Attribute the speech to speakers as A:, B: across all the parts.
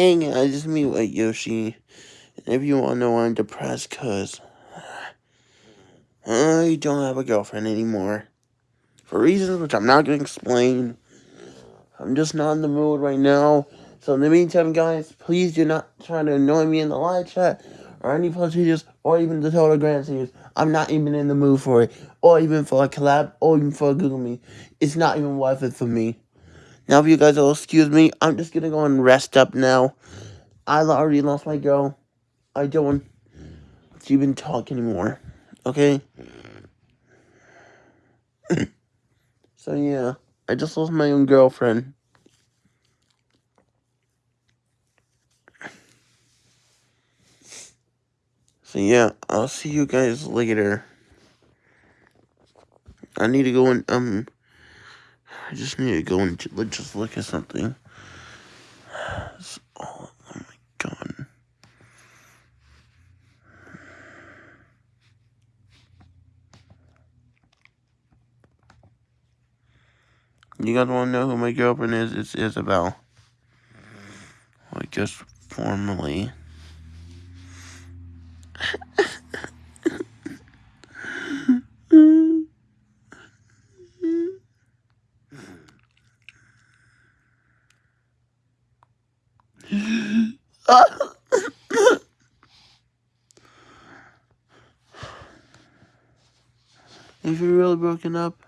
A: Hey guys, it's me, White Yoshi. If you want to know, I'm depressed because uh, I don't have a girlfriend anymore. For reasons which I'm not going to explain. I'm just not in the mood right now. So in the meantime, guys, please do not try to annoy me in the live chat or any plus videos or even the Telegram series. I'm not even in the mood for it. Or even for a collab or even for a Google Meet. It's not even worth it for me. Now, if you guys will excuse me, I'm just gonna go and rest up now. I already lost my girl. I don't want to even talk anymore. Okay? so, yeah. I just lost my own girlfriend. So, yeah. I'll see you guys later. I need to go and, um... I just need to go and just look at something. Oh, oh my god. You guys want to know who my girlfriend is? It's Isabelle. I guess formally. if you're really broken up,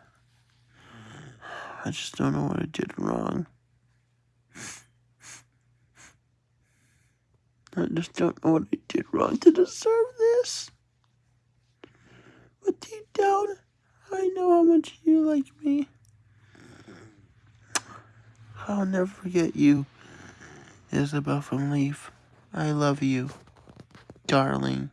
A: I just don't know what I did wrong. I just don't know what I did wrong to deserve this. But deep down, I know how much you like me. I'll never forget you. Isabelle from Leaf. I love you, darling.